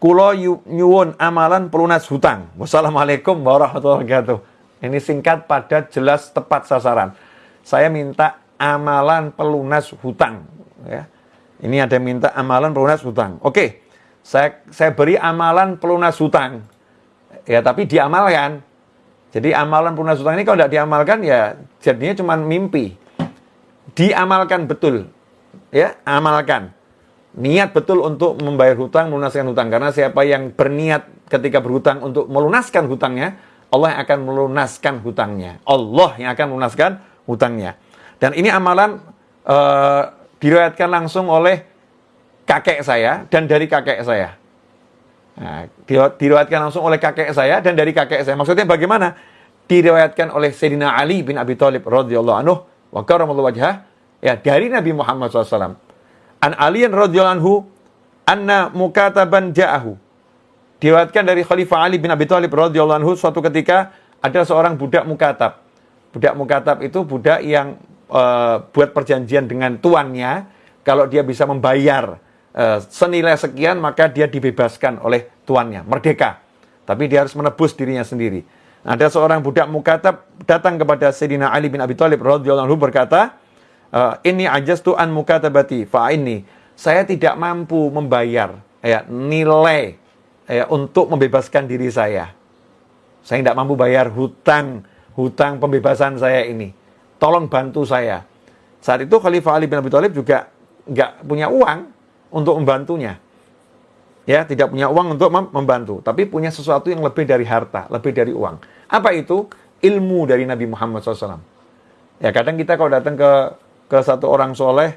Kulo nyuwun amalan pelunas hutang. Wassalamualaikum warahmatullahi wabarakatuh. Ini singkat, padat, jelas, tepat sasaran. Saya minta amalan pelunas hutang. Ya. Ini ada minta amalan pelunas hutang. Oke, saya, saya beri amalan pelunas hutang. Ya, tapi diamalkan. Jadi amalan pelunas hutang ini kalau tidak diamalkan ya jadinya cuma mimpi. Diamalkan betul. Ya, amalkan niat betul untuk membayar hutang, melunaskan hutang. Karena siapa yang berniat ketika berhutang untuk melunaskan hutangnya, Allah yang akan melunaskan hutangnya. Allah yang akan melunaskan hutangnya. Dan ini amalan uh, diriwayatkan langsung oleh kakek saya dan dari kakek saya. Nah, diriwayatkan langsung oleh kakek saya dan dari kakek saya. Maksudnya bagaimana? Diriwayatkan oleh Sayyidina Ali bin Abi Thalib radhiyallahu anhu wa karamallahu wajhah ya dari Nabi Muhammad SAW An Aliyan radhiyallahu anna mukataban ja'ahu. Diwatkan dari Khalifah Ali bin Abi Thalib radhiyallahu anhu suatu ketika ada seorang budak mukatab. Budak mukatab itu budak yang uh, buat perjanjian dengan tuannya kalau dia bisa membayar uh, senilai sekian maka dia dibebaskan oleh tuannya, merdeka. Tapi dia harus menebus dirinya sendiri. Ada seorang budak mukatab datang kepada Sayyidina Ali bin Abi Thalib radhiyallahu anhu berkata, uh, ini tu an mukatabati fa ini saya tidak mampu membayar ya nilai ya untuk membebaskan diri saya. Saya tidak mampu bayar hutang hutang pembebasan saya ini. Tolong bantu saya. Saat itu Khalifah Ali bin Abi Thalib juga nggak punya uang untuk membantunya. Ya, tidak punya uang untuk membantu, tapi punya sesuatu yang lebih dari harta, lebih dari uang. Apa itu? Ilmu dari Nabi Muhammad SAW. Ya, kadang kita kalau datang ke ke satu orang soleh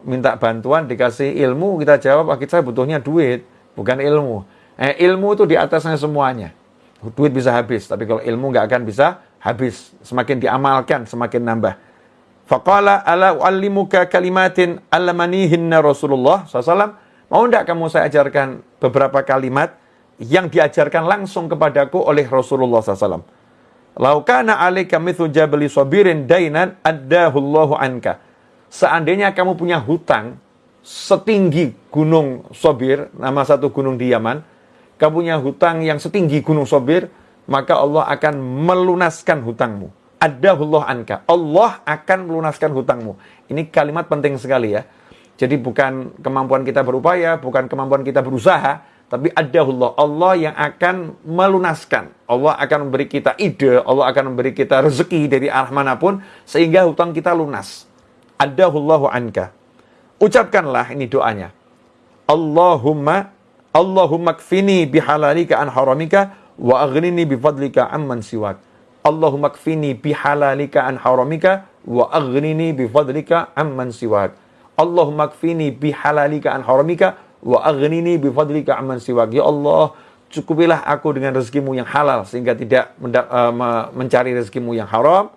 minta bantuan dikasih ilmu kita jawab ah, saya butuhnya duit bukan ilmu. Eh, ilmu itu di atasnya semuanya. Duit bisa habis tapi kalau ilmu nggak akan bisa habis. Semakin diamalkan semakin nambah. Faqala ala uallimuka kalimatin allamanihinna Rasulullah SAW mau tidak kamu saya ajarkan beberapa kalimat yang diajarkan langsung kepadaku oleh Rasulullah SAW laukana alaika mithu jabali sabirin dainan addahullahu anka seandainya kamu punya hutang setinggi gunung Sobir, nama satu gunung di Yaman, kamu punya hutang yang setinggi gunung Sobir, maka Allah akan melunaskan hutangmu. Adahullah anka. Allah akan melunaskan hutangmu. Ini kalimat penting sekali ya. Jadi bukan kemampuan kita berupaya, bukan kemampuan kita berusaha, tapi adahullah. Allah yang akan melunaskan. Allah akan memberi kita ide, Allah akan memberi kita rezeki dari arah mana pun, sehingga hutang kita lunas adahullahu anka. Ucapkanlah ini doanya. Allahumma Allahumma kfini bihalalika an haramika wa aghnini bifadlika amman siwak. Allahumma kfini bihalalika an haramika wa aghnini bifadlika amman siwak. Allahumma kfini bihalalika an haramika wa aghnini bifadlika amman siwak. Ya Allah, cukupilah aku dengan rezekimu yang halal sehingga tidak uh, mencari rezekimu yang haram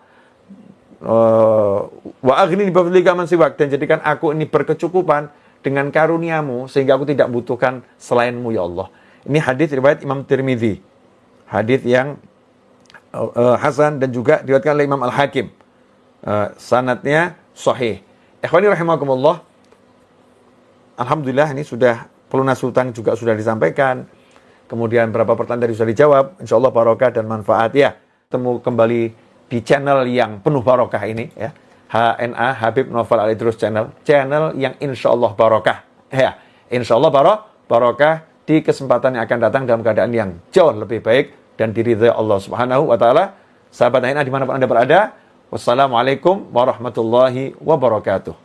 Eh, wa aghni bifadlika man siwak dan jadikan aku ini berkecukupan dengan karuniamu sehingga aku tidak butuhkan selainmu ya Allah. Ini hadis riwayat Imam Tirmidzi. Hadis yang uh, hasan dan juga diriwayatkan oleh Imam Al-Hakim. Uh, sanatnya sahih. Ikhwani rahimakumullah. Alhamdulillah ini sudah pelunas hutang juga sudah disampaikan. Kemudian beberapa pertanyaan dari sudah dijawab. Insya Allah barokah dan manfaat ya. Temu kembali di channel yang penuh barokah ini ya. HNA Habib Novel Ali Terus channel, channel yang insya Allah barokah. Ya, insya Allah barok, barokah di kesempatan yang akan datang dalam keadaan yang jauh lebih baik dan diridhai Allah Subhanahu wa taala. Sahabat HNA di mana pun Anda berada, wassalamualaikum warahmatullahi wabarakatuh.